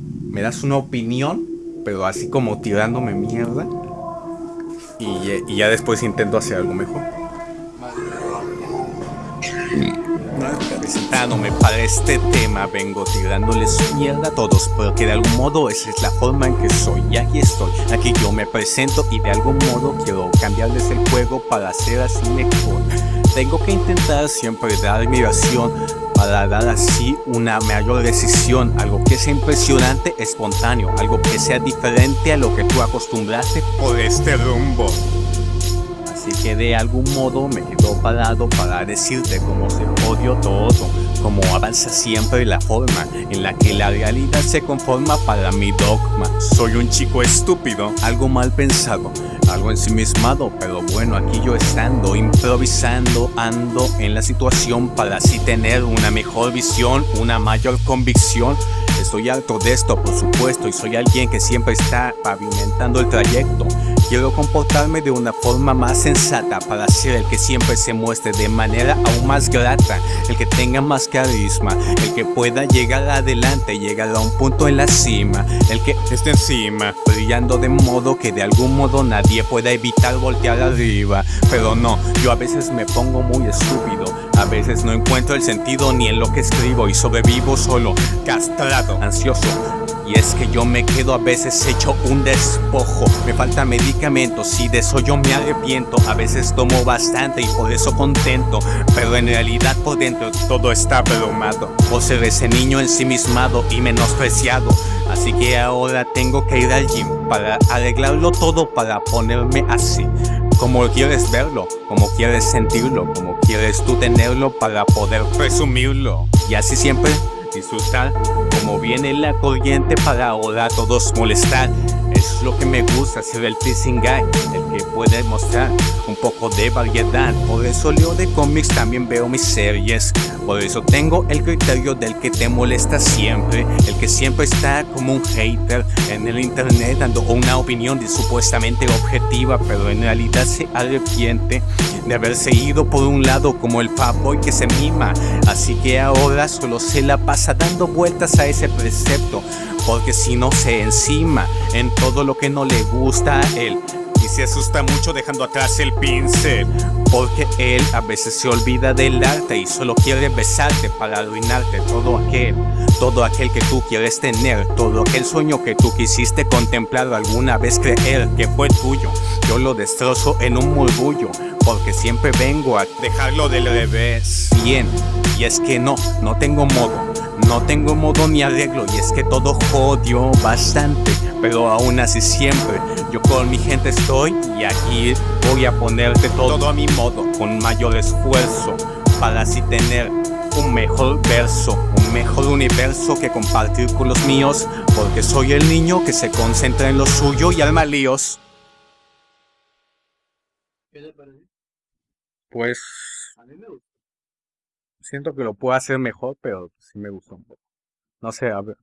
Me das una opinión, pero así como tirándome mierda. Y, y ya después intento hacer algo mejor. Presentándome para este tema, vengo tirándoles mierda a todos, porque de algún modo esa es la forma en que soy. Y aquí estoy, aquí yo me presento y de algún modo quiero cambiarles el juego para hacer así mejor. Tengo que intentar siempre dar mi versión para dar así una mayor decisión, algo que sea impresionante, espontáneo, algo que sea diferente a lo que tú acostumbraste por este rumbo. Así que de algún modo me quedo parado para decirte cómo se jodió todo, cómo avanza siempre la forma en la que la realidad se conforma para mi dogma. Soy un chico estúpido, algo mal pensado, algo ensimismado, pero bueno, aquí yo estando, improvisando, ando en la situación para así tener una mejor visión, una mayor convicción. Estoy harto de esto, por supuesto, y soy alguien que siempre está pavimentando el trayecto. Quiero comportarme de una forma más sensata para ser el que siempre se muestre de manera aún más grata, el que tenga más carisma, el que pueda llegar adelante, llegar a un punto en la cima, el que esté encima, brillando de modo que de algún modo nadie pueda evitar voltear arriba. Pero no, yo a veces me pongo muy estúpido, a veces no encuentro el sentido ni en lo que escribo y sobrevivo solo, castrado, ansioso, y es que yo me quedo a veces hecho un despojo. Me falta medicamentos y de eso yo me arrepiento. A veces tomo bastante y por eso contento Pero en realidad por dentro todo está bromado Por ser ese niño ensimismado y menospreciado. Así que ahora tengo que ir al gym Para arreglarlo todo para ponerme así como quieres verlo, como quieres sentirlo, como quieres tú tenerlo para poder presumirlo. Y así siempre disfrutar como viene la corriente para ahora todos molestar es lo que me gusta ser el teasing guy el que puede mostrar un poco de variedad. Por eso leo de cómics también veo mis series. Por eso tengo el criterio del que te molesta siempre el que siempre está como un hater en el internet dando una opinión supuestamente objetiva pero en realidad se arrepiente de haberse ido por un lado como el fanboy que se mima. Así que ahora solo se la pasa dando vueltas a ese precepto porque si no se encima en todo lo que no le gusta a él. Y se asusta mucho dejando atrás el pincel porque él a veces se olvida del arte y solo quiere besarte para arruinarte todo aquel todo aquel que tú quieres tener todo aquel sueño que tú quisiste contemplar alguna vez creer que fue tuyo. Yo lo destrozo en un murmullo porque siempre vengo a dejarlo del revés. Bien y es que no no tengo modo no tengo modo ni arreglo y es que todo jodió bastante Pero aún así siempre yo con mi gente estoy Y aquí voy a ponerte todo, a mi modo Con mayor esfuerzo para así tener un mejor verso Un mejor universo que compartir con los míos Porque soy el niño que se concentra en lo suyo y arma líos. Pues siento que lo puedo hacer mejor, pero sí me gustó un poco. No sé, a ver.